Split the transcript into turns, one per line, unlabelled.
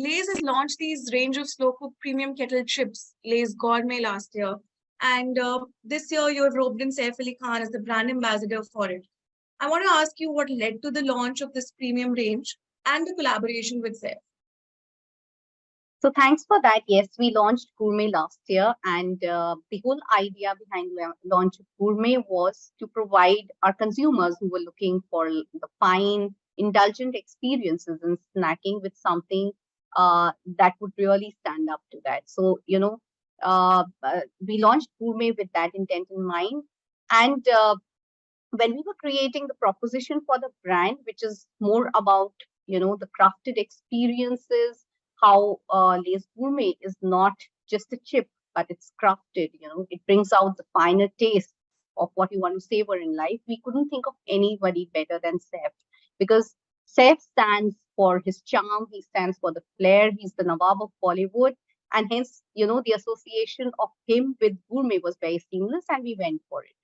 Lay's has launched these range of slow cook premium kettle chips, Lay's Gourmet last year. And uh, this year you have roped in Saif Ali Khan as the brand ambassador for it. I want to ask you what led to the launch of this premium range and the collaboration with Saif.
So thanks for that. Yes, we launched Gourmet last year, and uh, the whole idea behind la launch of Gourmet was to provide our consumers who were looking for the fine, indulgent experiences in snacking with something uh, that would really stand up to that. So you know, uh, uh we launched Gourmet with that intent in mind, and uh, when we were creating the proposition for the brand, which is more about you know the crafted experiences how uh, Lay's Gourmet is not just a chip, but it's crafted, you know, it brings out the finer taste of what you want to savor in life. We couldn't think of anybody better than Saif because Saif stands for his charm, he stands for the flair, he's the Nawab of Bollywood. And hence, you know, the association of him with gourmet was very seamless and we went for it.